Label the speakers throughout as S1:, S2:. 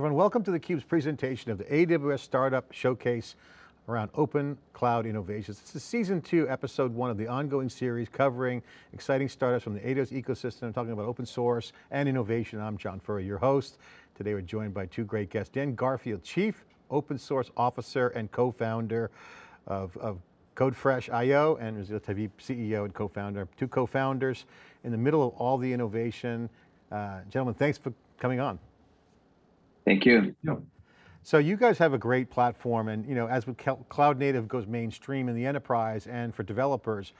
S1: everyone, welcome to theCUBE's presentation of the AWS Startup Showcase around open cloud innovations. This is season two, episode one of the ongoing series covering exciting startups from the AWS ecosystem, I'm talking about open source and innovation. I'm John Furrier, your host. Today we're joined by two great guests, Dan Garfield, Chief Open Source Officer and co-founder of, of CodeFresh.io and Raziel Tabib, CEO and co-founder, two co-founders in the middle of all the innovation. Uh, gentlemen, thanks for coming on.
S2: Thank you.
S1: So you guys have a great platform and you know, as cloud native goes mainstream in the enterprise and for developers,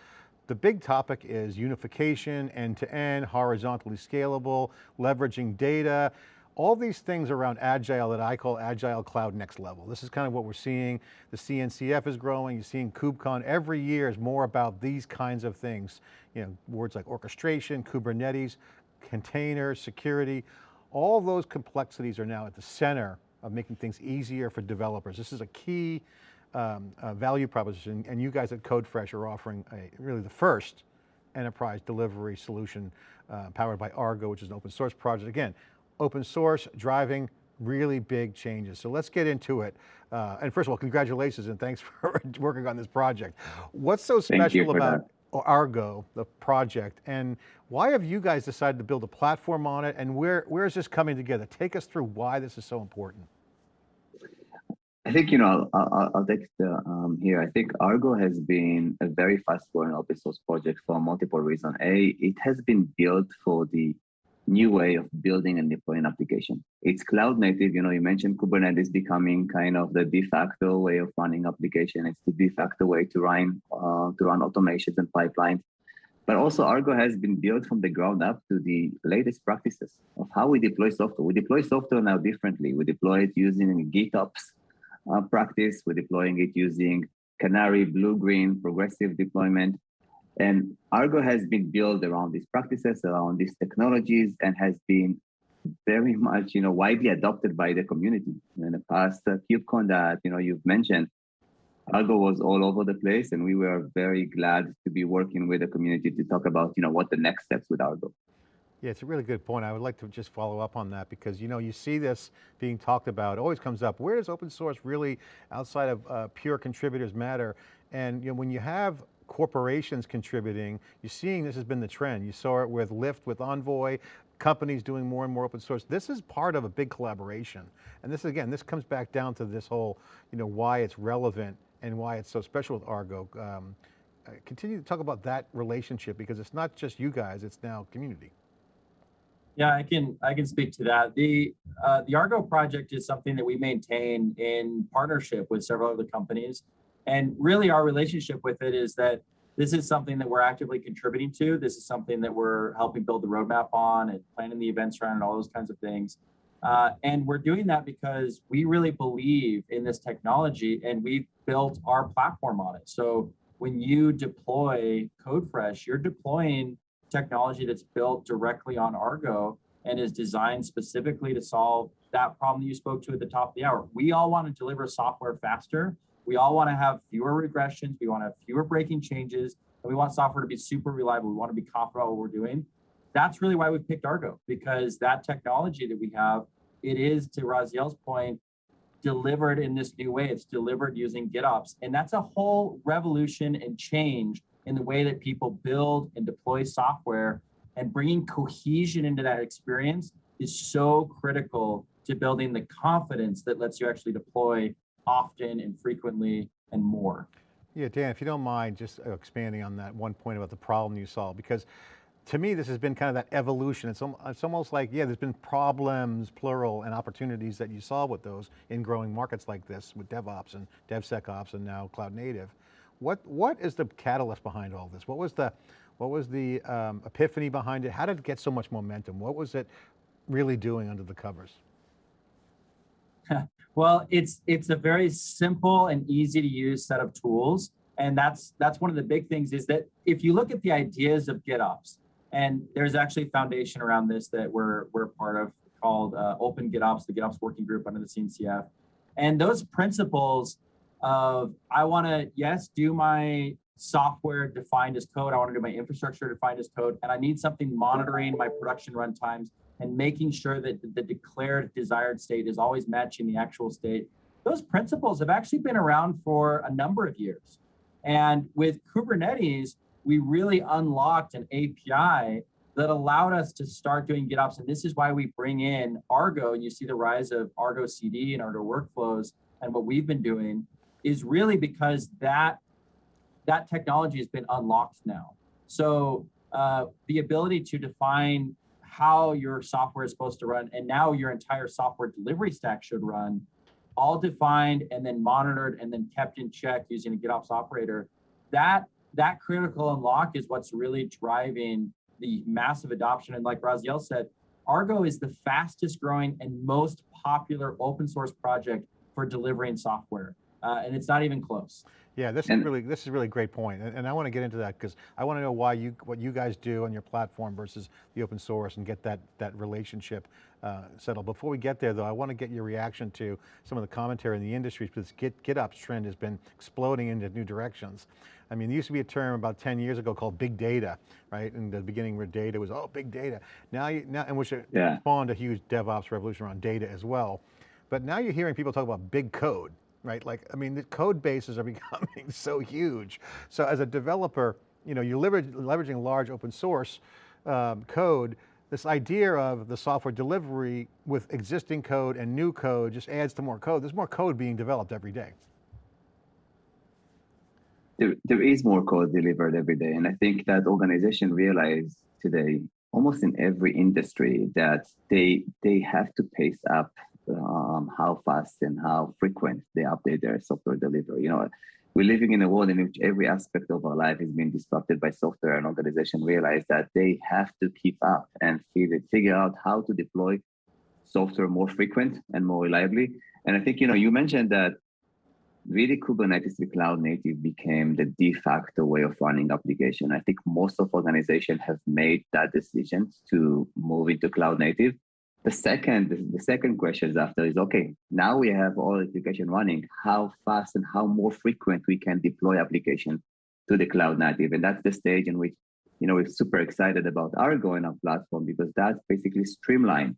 S1: the big topic is unification, end-to-end, -end, horizontally scalable, leveraging data, all these things around agile that I call agile cloud next level. This is kind of what we're seeing. The CNCF is growing, you're seeing KubeCon every year is more about these kinds of things. You know, words like orchestration, Kubernetes, containers, security, all those complexities are now at the center of making things easier for developers. This is a key um, uh, value proposition and you guys at CodeFresh are offering a, really the first enterprise delivery solution uh, powered by Argo, which is an open source project. Again, open source driving really big changes. So let's get into it. Uh, and first of all, congratulations and thanks for working on this project. What's so special about that. Argo, the project, and why have you guys decided to build a platform on it and where, where is this coming together? Take us through why this is so important.
S2: I think, you know, I'll, I'll, take the, um, here. I think Argo has been a very fast growing open source project for multiple reasons. A, it has been built for the new way of building and deploying application. It's cloud native. You know, you mentioned Kubernetes becoming kind of the de facto way of running application. It's the de facto way to run uh, to run automations and pipelines. But also Argo has been built from the ground up to the latest practices of how we deploy software. We deploy software now differently. We deploy it using GitOps uh, practice. We're deploying it using Canary, Blue Green, progressive deployment. And Argo has been built around these practices, around these technologies, and has been very much, you know, widely adopted by the community. In the past uh, KubeCon that, you know, you've mentioned, Argo was all over the place, and we were very glad to be working with the community to talk about, you know, what the next steps with Argo.
S1: Yeah, it's a really good point. I would like to just follow up on that because you know, you see this being talked about, always comes up, where does open source really, outside of uh, pure contributors matter? And you know, when you have corporations contributing, you're seeing this has been the trend. You saw it with Lyft, with Envoy, companies doing more and more open source. This is part of a big collaboration. And this again, this comes back down to this whole, you know, why it's relevant and why it's so special with Argo. Um, uh, continue to talk about that relationship because it's not just you guys, it's now community.
S3: Yeah, I can I can speak to that. The uh, the Argo project is something that we maintain in partnership with several other companies. And really our relationship with it is that this is something that we're actively contributing to. This is something that we're helping build the roadmap on and planning the events around and all those kinds of things. Uh, and we're doing that because we really believe in this technology and we've built our platform on it. So when you deploy CodeFresh, you're deploying technology that's built directly on Argo and is designed specifically to solve that problem that you spoke to at the top of the hour. We all want to deliver software faster we all want to have fewer regressions. We want to have fewer breaking changes. And we want software to be super reliable. We want to be confident about what we're doing. That's really why we picked Argo, because that technology that we have, it is, to Raziel's point, delivered in this new way. It's delivered using GitOps. And that's a whole revolution and change in the way that people build and deploy software and bringing cohesion into that experience is so critical to building the confidence that lets you actually deploy often and frequently and more.
S1: Yeah, Dan, if you don't mind just expanding on that one point about the problem you solve, because to me, this has been kind of that evolution. It's, it's almost like, yeah, there's been problems, plural, and opportunities that you solve with those in growing markets like this with DevOps and DevSecOps and now cloud native. What, what is the catalyst behind all this? What was the, what was the um, epiphany behind it? How did it get so much momentum? What was it really doing under the covers?
S3: Well, it's it's a very simple and easy to use set of tools. And that's that's one of the big things is that if you look at the ideas of GitOps, and there's actually a foundation around this that we're we're part of called uh, Open GitOps, the GitOps working group under the CNCF. And those principles of I want to yes do my software defined as code. I want to do my infrastructure defined as code, and I need something monitoring my production runtimes and making sure that the declared desired state is always matching the actual state. Those principles have actually been around for a number of years. And with Kubernetes, we really unlocked an API that allowed us to start doing GitOps. And this is why we bring in Argo, and you see the rise of Argo CD and Argo workflows and what we've been doing is really because that that technology has been unlocked now. So uh, the ability to define how your software is supposed to run and now your entire software delivery stack should run, all defined and then monitored and then kept in check using a GitOps operator. That that critical unlock is what's really driving the massive adoption. And like Raziel said, Argo is the fastest growing and most popular open source project for delivering software. Uh, and it's not even close.
S1: Yeah, this
S2: And-
S1: is really this is really great point, and, and I want to get into that because I want to know why you what you guys do on your platform versus the open source and get that that relationship uh, settled. Before we get there, though, I want to get your reaction to some of the commentary in the industry because Git GitOps trend has been exploding into new directions. I mean, there used to be a term about 10 years ago called big data, right? In the beginning, where data was oh big data. Now, you, now, and which
S2: Yeah.
S1: spawned a huge DevOps revolution around data as well. But now you're hearing people talk about big code, right? Like, I mean, the code bases are becoming so huge. So as a developer, you know, you're leveraging large open source um, code, this idea of the software delivery with existing code and new code just adds to more code. There's more code being developed every day.
S2: there, there is more code delivered every day. And I think that organization realized today, almost in every industry, that they they have to pace up um, how fast and how frequent they update their software delivery. You know, we're living in a world in which every aspect of our life is being disrupted by software and organizations realize that they have to keep up and figure, out how to deploy software more frequent and more reliably. And I think, you know, you mentioned that really Kubernetes the cloud native became the de facto way of running application. I think most of organizations have made that decision to move into cloud native. The second, the second question is after is okay. Now we have all application running. How fast and how more frequent we can deploy application to the cloud native, and that's the stage in which you know we're super excited about Argo in our platform because that's basically streamline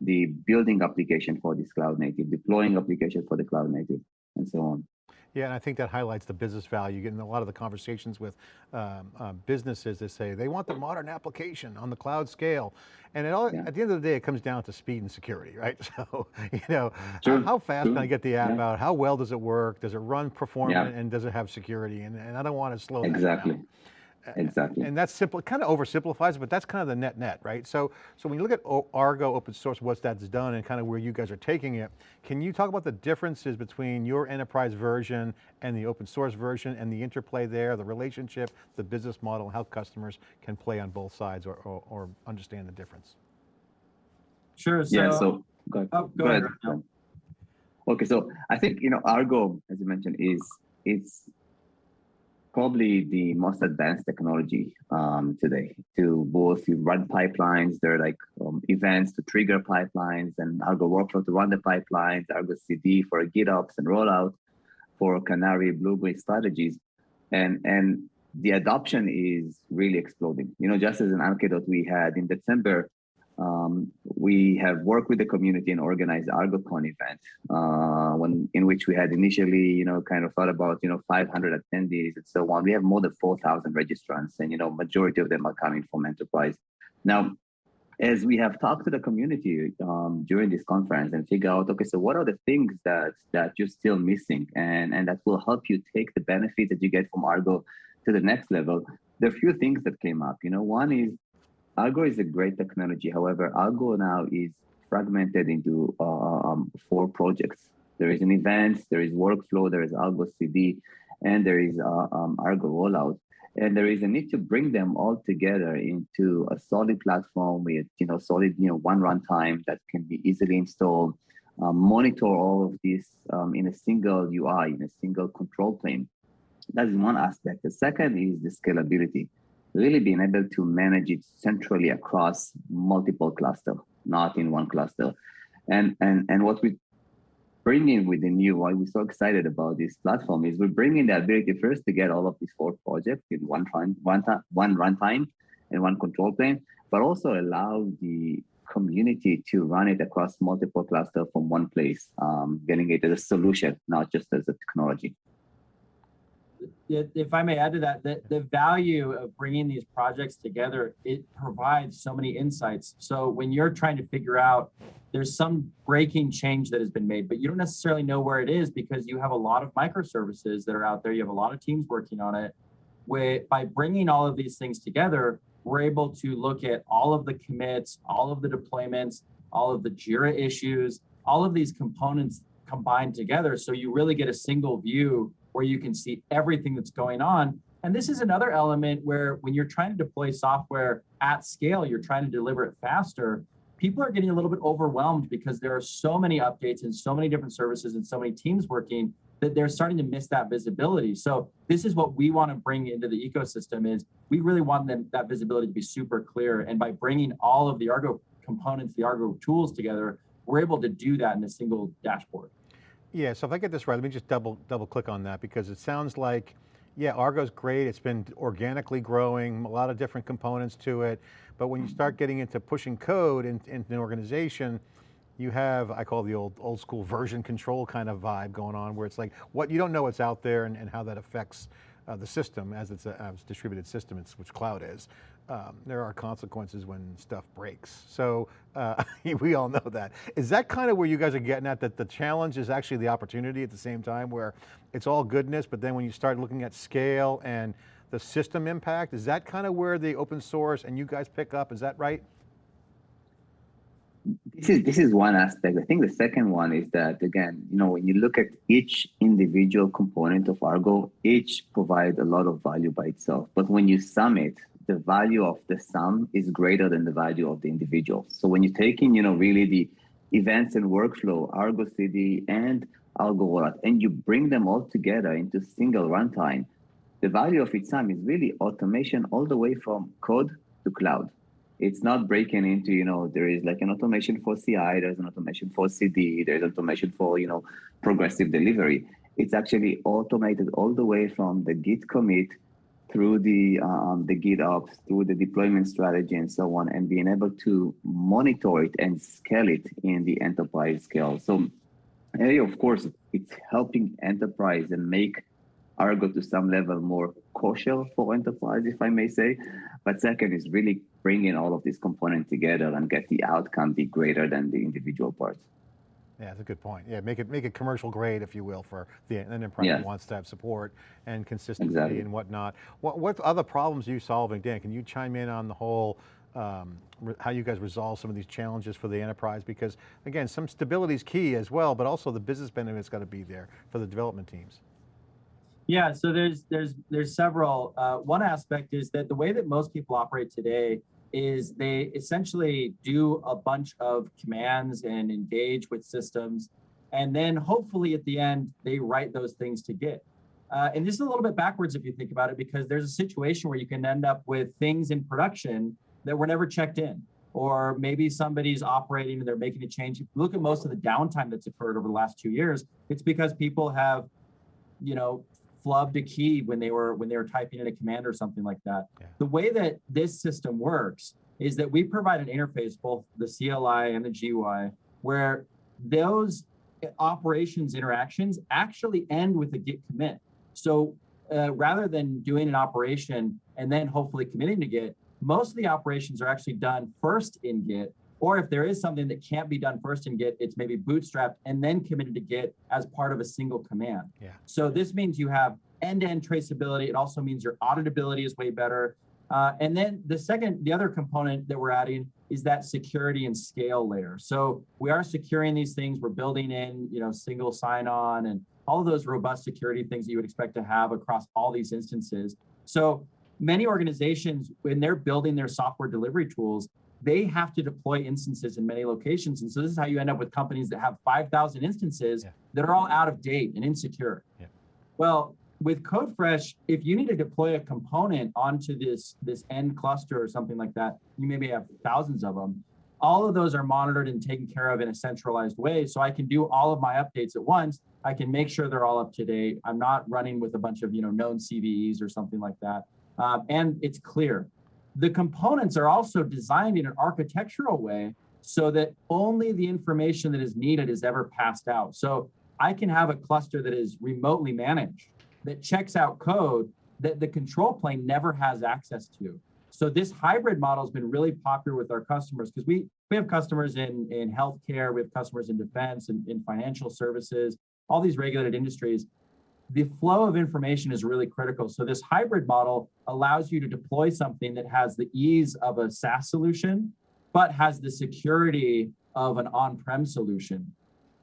S2: the building application for this cloud native, deploying application for the cloud native, and so on.
S1: Yeah, and I think that highlights the business value. Getting a lot of the conversations with um, uh, businesses that say they want the modern application on the cloud scale. And it all,
S2: Yeah.
S1: at the end of the day, it comes down to speed and security, right? So, you know,
S2: Sure,
S1: how fast can I get the app
S2: yeah.
S1: out? How well does it work? Does it run performant and does it have security? And, and I don't want to slow
S2: Exactly.
S1: down.
S2: Exactly.
S1: And that's simple, it kind of oversimplifies it, but that's kind of the net net, right? So, so when you look at Argo open source, what that's done and kind of where you guys are taking it, can you talk about the differences between your enterprise version and the open source version and the interplay there, the relationship, the business model, how customers can play on both sides or, or, or understand the difference?
S3: Sure. So,
S2: yeah. So go ahead.
S3: oh, go,
S2: Go
S3: ahead.
S2: ahead. Okay. So I think you know Argo, as you mentioned, is it's probably the most advanced technology um, today to both you run pipelines. There are like um, events to trigger pipelines and Argo workflow to run the pipelines, Argo CD for GitOps and rollout for Canary, Blueberry strategies. And, and the adoption is really exploding. You know, just as an anecdote we had in December, um, we have worked with the community and organized ArgoCon event, uh, when in which we had initially, you know, kind of thought about, you know, 500 attendees and so on. We have more than 4,000 registrants, and you know, majority of them are coming from enterprise. Now, as we have talked to the community um, during this conference and figure out, okay, so what are the things that that you're still missing, and and that will help you take the benefit that you get from Argo to the next level? There are a few things that came up. You know, one is Argo is a great technology. However, Argo now is fragmented into uh, um, four projects. There is an event, there is workflow, there is Argo CD, and there is uh, um, Argo rollout. And there is a need to bring them all together into a solid platform with you know solid you know one runtime that can be easily installed. Um, monitor all of this um, in a single UI, in a single control plane. That is one aspect. The second is the scalability really being able to manage it centrally across multiple clusters, not in one cluster. And and and what we bring in with the new, why we're so excited about this platform is we're bringing the ability first to get all of these four projects in one time, one time, one runtime, and one control plane, but also allow the community to run it across multiple clusters from one place, um, getting it as a solution, not just as a technology.
S3: If I may add to that, the, the value of bringing these projects together, it provides so many insights. So when you're trying to figure out, there's some breaking change that has been made, but you don't necessarily know where it is because you have a lot of microservices that are out there. You have a lot of teams working on it. By bringing all of these things together, we're able to look at all of the commits, all of the deployments, all of the JIRA issues, all of these components combined together. So you really get a single view where you can see everything that's going on. And this is another element where when you're trying to deploy software at scale, you're trying to deliver it faster. People are getting a little bit overwhelmed because there are so many updates and so many different services and so many teams working that they're starting to miss that visibility. So this is what we want to bring into the ecosystem is we really want them that visibility to be super clear. And by bringing all of the Argo components, the Argo tools together, we're able to do that in a single dashboard.
S1: Yeah, so if I get this right, let me just double double click on that because it sounds like, yeah, Argo's great. It's been organically growing, a lot of different components to it. But when you start getting into pushing code in, into an organization, you have, I call the old old school version control kind of vibe going on where it's like, what you don't know what's out there and, and how that affects uh, the system as it's a as distributed system, it's, which cloud is. Um, there are consequences when stuff breaks. So uh, we all know that. Is that kind of where you guys are getting at, that the challenge is actually the opportunity at the same time where it's all goodness, but then when you start looking at scale and the system impact, is that kind of where the open source and you guys pick up, is that right?
S2: This is this is one aspect. I think the second one is that again, you know, when you look at each individual component of Argo, each provide a lot of value by itself. But when you sum it, the value of the sum is greater than the value of the individual. So when you take in, you know, really the events and workflow, Argo CD and Argo Rollout, and you bring them all together into single runtime, the value of its sum is really automation all the way from code to cloud it's not breaking into you know there is like an automation for ci there's an automation for cd there's automation for you know progressive delivery it's actually automated all the way from the git commit through the um, the git ops through the deployment strategy and so on and being able to monitor it and scale it in the enterprise scale so a of course it's helping enterprise and make Argo to some level more kosher for enterprise, if I may say. But second is really bringing all of these components together and get the outcome be greater than the individual parts.
S1: Yeah, that's a good point. Yeah, make it make it commercial grade, if you will, for the enterprise
S2: Yeah.
S1: that wants to have support and consistency
S2: Exactly.
S1: and whatnot. What what other problems are you solving, Dan? Can you chime in on the whole um, re- how you guys resolve some of these challenges for the enterprise? Because again, some stability is key as well, but also the business benefit's got to be there for the development teams.
S3: Yeah, so there's there's there's several. Uh, one aspect is that the way that most people operate today is they essentially do a bunch of commands and engage with systems, and then hopefully at the end they write those things to Git. Uh, and this is a little bit backwards if you think about it, because there's a situation where you can end up with things in production that were never checked in, or maybe somebody's operating and they're making a change. If you look at most of the downtime that's occurred over the last two years, it's because people have, you know, flubbed a key when they were when they were typing in a command or something like that.
S1: Yeah.
S3: The way that this system works is that we provide an interface, both the CLI and the GUI, where those operations interactions actually end with a git commit. So uh, rather than doing an operation and then hopefully committing to Git, most of the operations are actually done first in Git. Or if there is something that can't be done first in Git, it's maybe bootstrapped and then committed to Git as part of a single command.
S1: Yeah.
S3: So this means you have end-to-end traceability. It also means your auditability is way better. Uh, and then the second, the other component that we're adding is that security and scale layer. So we are securing these things. We're building in, you know, single sign-on and all of those robust security things that you would expect to have across all these instances. So many organizations, when they're building their software delivery tools, they have to deploy instances in many locations. And so this is how you end up with companies that have 5,000 instances
S1: Yeah.
S3: that are all out of date and insecure.
S1: Yeah.
S3: Well, with CodeFresh, if you need to deploy a component onto this, this end cluster or something like that, you maybe have thousands of them. all of those are monitored and taken care of in a centralized way. So I can do all of my updates at once. I can make sure they're all up to date. I'm not running with a bunch of you know known CVEs or something like that. Um, and it's clear. The components are also designed in an architectural way so that only the information that is needed is ever passed out. So I can have a cluster that is remotely managed that checks out code that the control plane never has access to. So this hybrid model has been really popular with our customers because we, we have customers in, in healthcare, we have customers in defense and in financial services, all these regulated industries. The flow of information is really critical. So this hybrid model allows you to deploy something that has the ease of a SaaS solution, but has the security of an on-prem solution.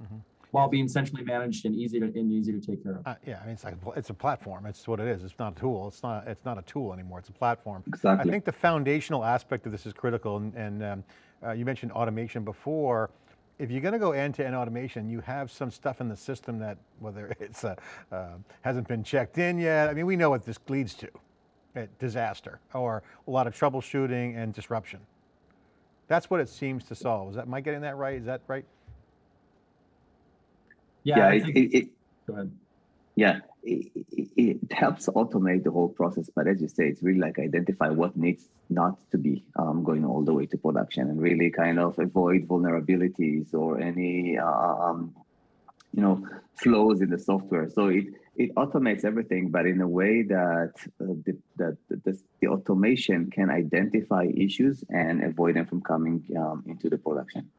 S1: Mhm.
S3: While being centrally managed and easy to and easy to take care of.
S1: Uh, yeah, I mean, it's like, a it's a platform. It's what it is. It's not a tool. It's not, it's not a tool anymore. It's a platform.
S2: Exactly.
S1: I think the foundational aspect of this is critical, and, and um, uh, you mentioned automation before. If you're going to go end-to-end automation, you have some stuff in the system that, whether it's uh, uh, hasn't been checked in yet. I mean, we know what this leads to: uh, disaster or a lot of troubleshooting and disruption. That's what it seems to solve. Is that? Am I getting that right? Is that right?
S3: Yeah,
S2: yeah,
S3: I think,
S2: it, it,
S3: go ahead.
S2: Yeah, it, it, helps automate the whole process. But as you say, it's really like identify what needs not to be um, going all the way to production and really kind of avoid vulnerabilities or any, um, you know, flaws in the software. So it, it automates everything, but in a way that uh, the, that the, the automation can identify issues and avoid them from coming um, into the production.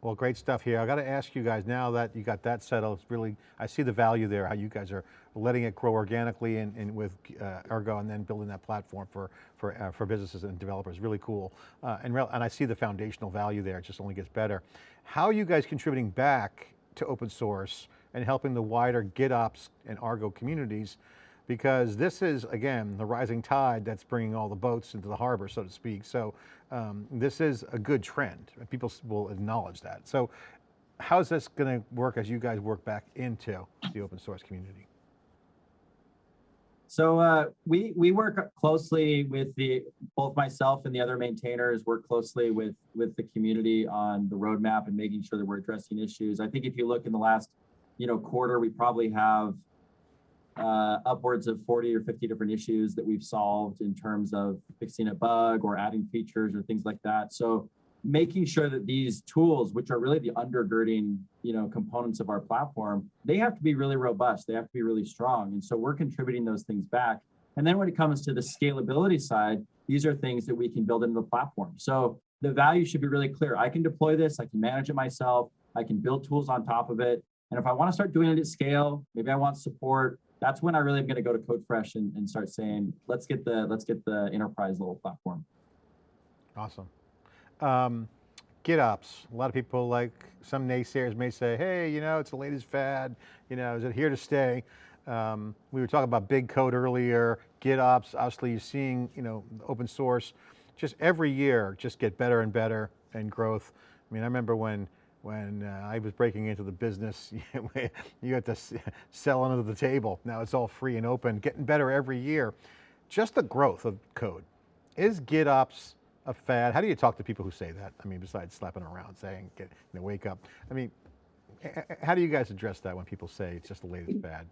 S1: Well, great stuff here. I got to ask you guys now that you got that settled, it's really, I see the value there, how you guys are letting it grow organically and, and with uh, Argo and then building that platform for, for, uh, for businesses and developers, really cool. Uh, and, and I see the foundational value there, it just only gets better. How are you guys contributing back to open source and helping the wider GitOps and Argo communities? Because this is, again, the rising tide that's bringing all the boats into the harbor, so to speak. So um, this is a good trend. People will acknowledge that. So how's this going to work as you guys work back into the open source community?
S3: So uh, we we work closely with the both myself and the other maintainers work closely with with the community on the roadmap and making sure that we're addressing issues. I think if you look in the last you know quarter, we probably have uh, upwards of 40 or 50 different issues that we've solved in terms of fixing a bug or adding features or things like that. So making sure that these tools, which are really the undergirding, you know, components of our platform, they have to be really robust. They have to be really strong. And so we're contributing those things back. And then when it comes to the scalability side, these are things that we can build into the platform. So the value should be really clear. I can deploy this, I can manage it myself, I can build tools on top of it. And if I want to start doing it at scale, maybe I want support, that's when I really am going to go to CodeFresh and, and start saying, let's get the let's get the enterprise level platform.
S1: Awesome. Um, GitOps, a lot of people like, some naysayers may say, hey, you know, it's the latest fad, you know, is it here to stay? Um, we were talking about big code earlier, GitOps, obviously you're seeing, you know, open source, just every year, just get better and better and growth. I mean, I remember when, when uh, I was breaking into the business, you had to sell under the table. Now it's all free and open, getting better every year. Just the growth of code. Is GitOps a fad? How do you talk to people who say that? I mean, besides slapping around, saying, get, you know, wake up. I mean, how do you guys address that when people say it's just the latest fad?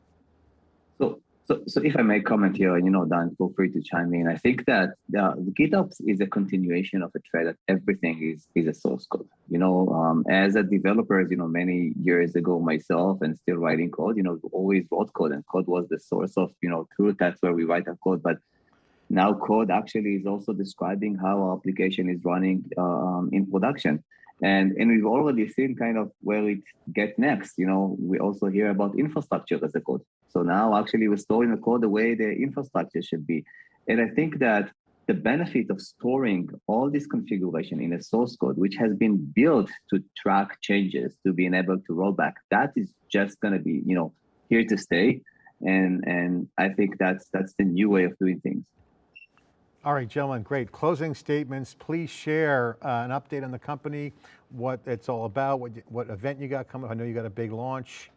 S2: So, so, so if I may comment here, you know, Dan, feel free to chime in. I think that the GitOps is a continuation of a trend that everything is is a source code. You know, um, as a developer, you know, many years ago myself and still writing code, you know, always wrote code and code was the source of, you know, truth. That's where we write our code. But now code actually is also describing how our application is running um, in production. And, and we've already seen kind of where it get next. You know, we also hear about infrastructure as a code. So now actually we're storing the code the way the infrastructure should be. And I think that the benefit of storing all this configuration in a source code, which has been built to track changes, to being able to roll back, that is just going to be, you know, here to stay. And and I think that's that's the new way of doing things.
S1: All right, gentlemen, great. Closing statements. Please share uh, an update on the company, what it's all about, what, what event you got coming. Up. I know you got a big launch.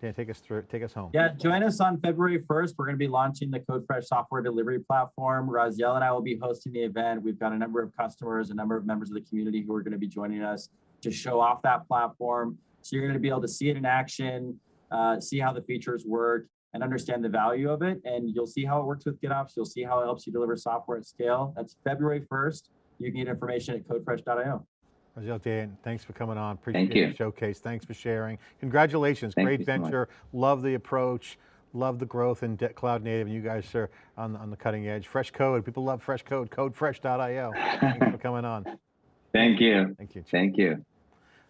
S1: Dan, take us through, take us home.
S3: Yeah, join us on February 1st. We're going to be launching the CodeFresh software delivery platform. Raziel and I will be hosting the event. We've got a number of customers, a number of members of the community who are going to be joining us to show off that platform. So you're going to be able to see it in action, uh, see how the features work, and understand the value of it. And you'll see how it works with GitOps. You'll see how it helps you deliver software at scale. That's February 1st. You can get information at codefresh.io.
S1: Raziel, Dan, thanks for coming on.
S2: Thank
S1: Appreciate
S2: you.
S1: the showcase. Thanks for sharing. Congratulations,
S2: Thank
S1: great
S2: you so
S1: venture. Love the approach. Love the growth in de- cloud native. And you guys are on, on the cutting edge. Fresh code, people love fresh code, codefresh.io. Thanks for coming on.
S2: Thank you.
S1: Thank you.
S2: Thank you.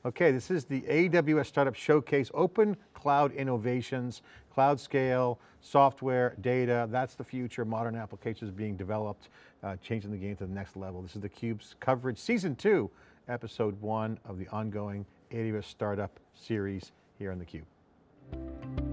S1: Okay, this is the AWS Startup Showcase, Open Cloud Innovations, Cloud Scale, Software, Data, that's the future, modern applications being developed, uh, changing the game to the next level. This is theCUBE's coverage, season two, episode one of the ongoing AWS Startup series here on theCUBE.